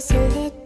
忘れて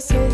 So.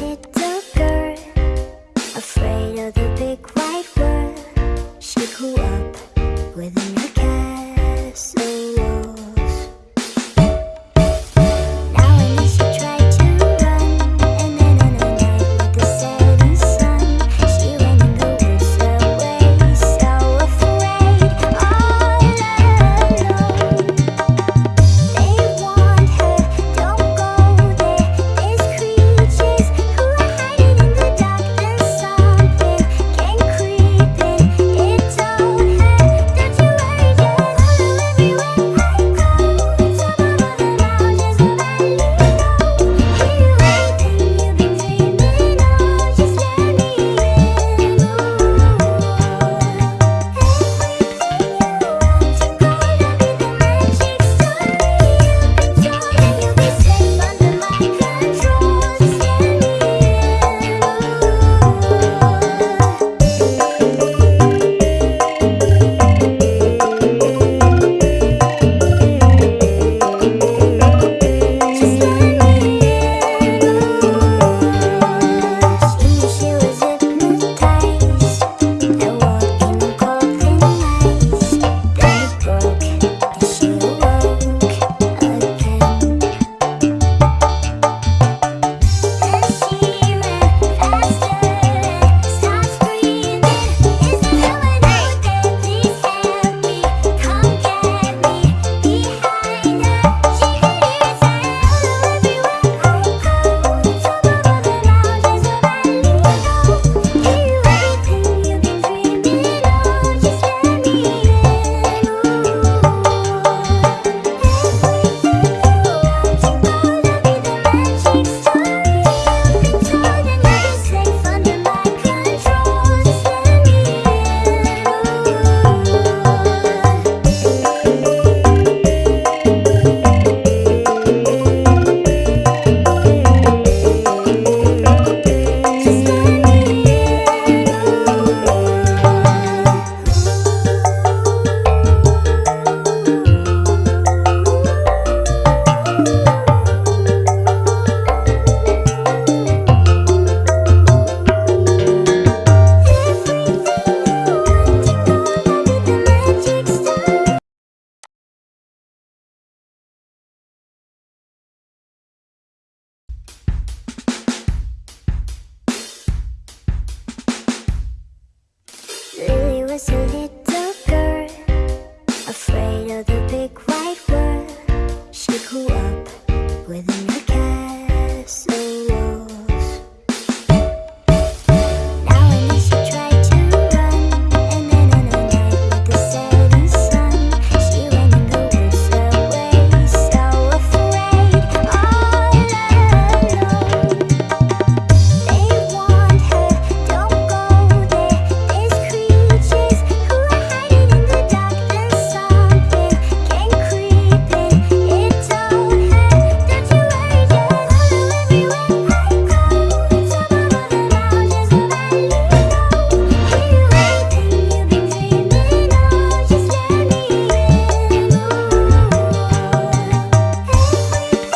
with me.